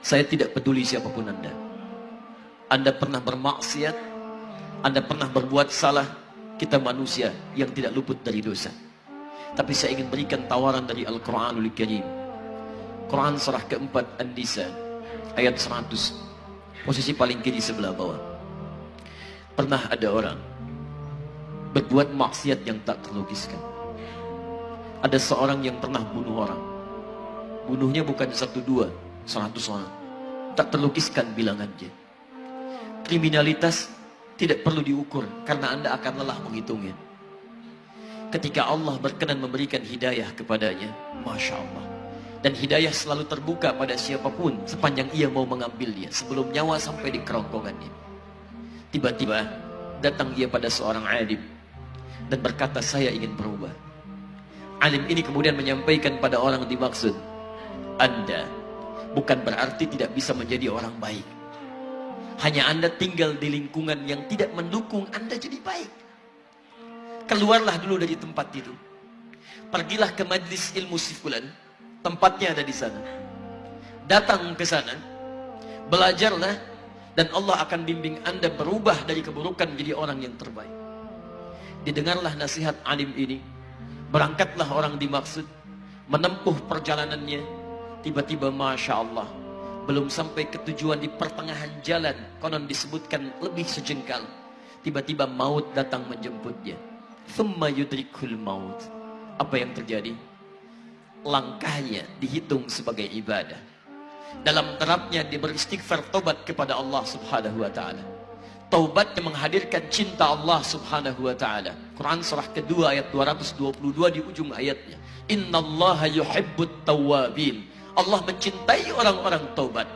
Saya tidak peduli siapa pun Anda. Anda pernah bermaksiat, Anda pernah berbuat salah, kita manusia yang tidak luput dari dosa. Tapi saya ingin berikan tawaran dari Al-Quranul Karim. Quran surah keempat An-Nisa ayat 100. Posisi paling kiri sebelah bawah. Pernah ada orang berbuat maksiat yang tak terlukiskan. Ada seorang yang pernah bunuh orang. Bunuhnya bukan satu dua, seratus orang. Tak terlukiskan bilangannya. Kriminalitas tidak perlu diukur karena Anda akan lelah menghitungnya. Ketika Allah berkenan memberikan hidayah kepadanya, Masya Allah. Dan hidayah selalu terbuka pada siapa pun sepanjang ia mau mengambilnya sebelum nyawa sampai di kerongkongannya. Tiba-tiba datang ia pada seorang alim dan berkata saya ingin berubah. Alim ini kemudian menyampaikan pada orang dimaksud, Anda bukan berarti tidak bisa menjadi orang baik. Hanya Anda tinggal di lingkungan yang tidak mendukung Anda jadi baik. Keluarlah dulu dari tempat itu. Pergilah ke majlis ilmu sifulan Tempatnya ada di sana. Datang ke sana, belajarlah, dan Allah akan bimbing anda berubah dari keburukan menjadi orang yang terbaik. Didengarlah nasihat alim ini, berangkatlah orang dimaksud, menempuh perjalanannya, tiba-tiba Masya Allah, belum sampai ke tujuan di pertengahan jalan, konon disebutkan lebih sejengkal, tiba-tiba maut datang menjemputnya. Thumma yudrikul maut. Apa yang terjadi? langkahnya dihitung sebagai ibadah. Dalam terapnya dia beristighfar tobat kepada Allah subhanahu wa ta'ala. Taubat yang menghadirkan cinta Allah subhanahu wa ta'ala. Quran surah kedua ayat 222 di ujung ayatnya. Inna Allah yuhibbut tawabin. Allah mencintai orang-orang taubat.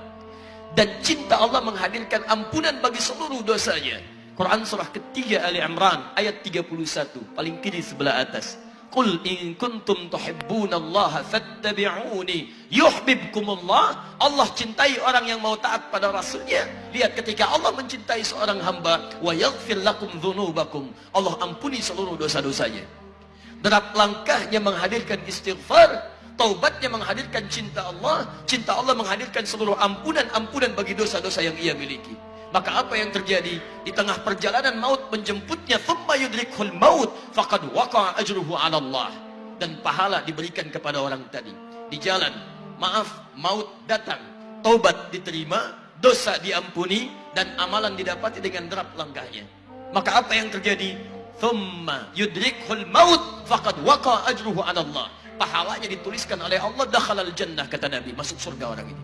Dan cinta Allah menghadirkan ampunan bagi seluruh dosanya. Quran surah ketiga Ali Imran ayat 31. Paling kiri sebelah atas. Qul in kuntum tuhibbunallaha fattabi'uni yuhibbukumullah. Allah cintai orang yang mau taat pada rasulnya. Lihat ketika Allah mencintai seorang hamba wa yaghfir lakum dzunubakum. Allah ampuni seluruh dosa-dosanya. Derap langkahnya menghadirkan istighfar, taubatnya menghadirkan cinta Allah, cinta Allah menghadirkan seluruh ampunan-ampunan bagi dosa-dosa yang ia miliki. Maka apa yang terjadi? Di tengah perjalanan maut menjemputnya, thumma yudrikhul maut, faqad waqa'a ajruhu 'ala Allah. Dan pahala diberikan kepada orang tadi. Di jalan, maaf, maut datang, taubat diterima, dosa diampuni dan amalan didapati dengan derap langkahnya. Maka apa yang terjadi? Thumma yudrikhul maut, faqad waqa'a ajruhu 'ala Allah. Pahalanya dituliskan oleh Allah dakhalal jannah kata Nabi, masuk surga orang ini.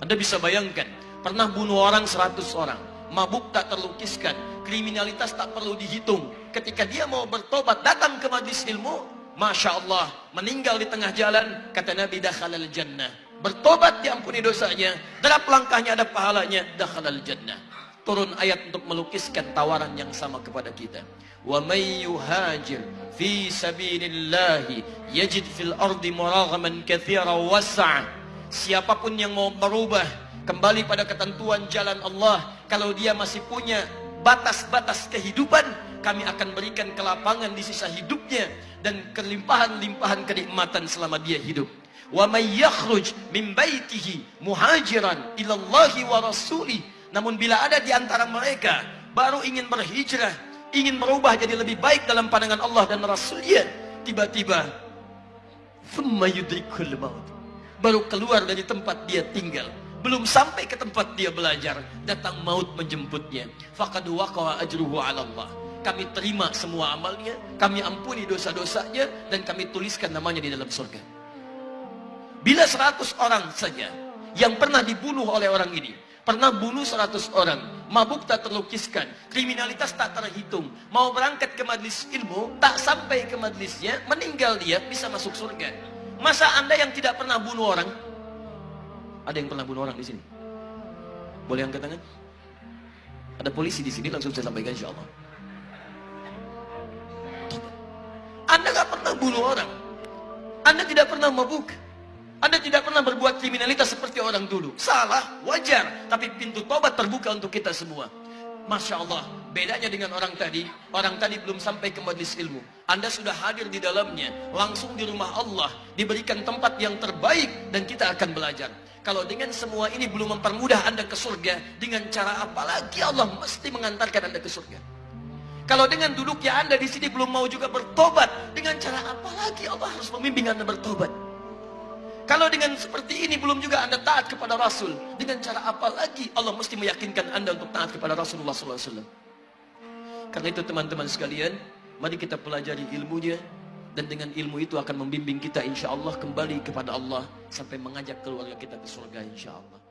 Anda bisa bayangkan Pernah bunuh orang 100 orang. Mabuk tak terlukiskan. Kriminalitas tak perlu dihitung. Ketika dia mau bertobat, datang ke majlis ilmu. Masya Allah, meninggal di tengah jalan. Kata Nabi, dakhalal jannah. Bertobat diampuni dosanya. Derap langkahnya ada pahalanya. Dakhalal jannah. Turun ayat untuk melukiskan tawaran yang sama kepada kita. Wa may yuhajir fi sabilillahi yajid fil ardi muraghaman katsira wasa'. Siapa pun yang mau berubah kembali pada ketentuan jalan Allah kalau dia masih punya batas-batas kehidupan kami akan berikan kelapangan di sisa hidupnya dan kelimpahan-limpahan kenikmatan selama dia hidup wa may yakhruj min baitihi muhajiran ila Allah wa rasuli. Namun bila ada di antara mereka baru ingin berhijrah ingin berubah jadi lebih baik dalam pandangan Allah dan Rasulnya tiba-tiba thumma yudrikul maut. Baru keluar dari tempat dia tinggal. Belum sampai ke tempat dia belajar datang maut menjemputnya. Faqad waqa'a ajruhu 'ala Allah. Kami terima semua amalnya kami ampuni dosa-dosanya dan kami tuliskan namanya di dalam surga bila 100 orang saja yang pernah dibunuh oleh orang ini pernah bunuh 100 orang mabuk tak terlukiskan kriminalitas tak terhitung mau berangkat ke majlis ilmu tak sampai ke majlisnya meninggal dia bisa masuk surga masa anda yang tidak pernah bunuh orang ada yang pernah bunuh orang di sini? Boleh angkat tangan? Ada polisi di sini langsung saya sampaikan insya. Anda gak pernah bunuh orang. Anda tidak pernah mabuk. Anda tidak pernah berbuat kriminalitas seperti orang dulu. Salah, wajar. Tapi pintu tobat terbuka untuk kita semua. Masya Allah, Bedanya dengan orang tadi, orang tadi belum sampai ke majlis ilmu. Anda sudah hadir di dalamnya, langsung di rumah Allah, diberikan tempat yang terbaik dan kita akan belajar. Kalau dengan semua ini belum mempermudah Anda ke surga, dengan cara apa lagi Allah mesti mengantarkan Anda ke surga? Kalau dengan duduknya Anda di sini belum mau juga bertobat, dengan cara apa lagi Allah harus membimbing Anda bertobat? Kalau dengan seperti ini belum juga Anda taat kepada Rasul, dengan cara apa lagi Allah mesti meyakinkan Anda untuk taat kepada Rasulullah SAW? Karena itu teman-teman sekalian, mari kita pelajari ilmunya dan dengan ilmu itu akan membimbing kita insya Allah kembali kepada Allah sampai mengajak keluarga kita ke surga insya Allah.